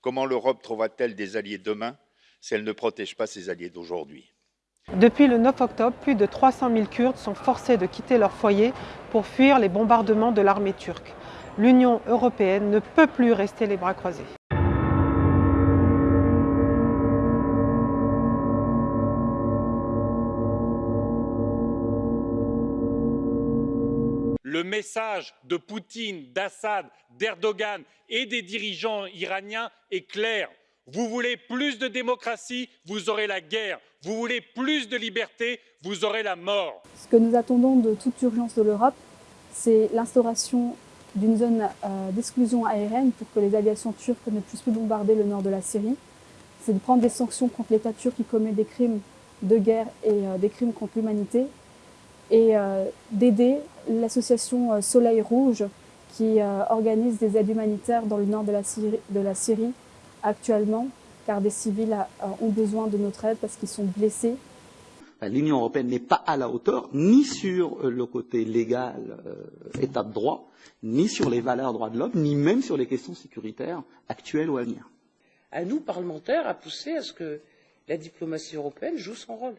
Comment l'Europe trouvera-t-elle des alliés demain si elle ne protège pas ses alliés d'aujourd'hui? Depuis le 9 octobre, plus de 300 000 Kurdes sont forcés de quitter leur foyer pour fuir les bombardements de l'armée turque. L'Union européenne ne peut plus rester les bras croisés. Le message de Poutine, d'Assad, d'Erdogan et des dirigeants iraniens est clair. Vous voulez plus de démocratie, vous aurez la guerre. Vous voulez plus de liberté, vous aurez la mort. Ce que nous attendons de toute urgence de l'Europe, c'est l'instauration d'une zone euh, d'exclusion aérienne pour que les aviations turques ne puissent plus bombarder le nord de la Syrie. C'est de prendre des sanctions contre l'État turc qui commet des crimes de guerre et euh, des crimes contre l'humanité et euh, d'aider l'association euh, Soleil Rouge qui euh, organise des aides humanitaires dans le nord de la Syrie, de la Syrie actuellement, car des civils ont besoin de notre aide parce qu'ils sont blessés. L'Union européenne n'est pas à la hauteur ni sur le côté légal, euh, état de droit, ni sur les valeurs droits de l'homme, ni même sur les questions sécuritaires actuelles ou à venir. À nous, parlementaires, à pousser à ce que la diplomatie européenne joue son rôle.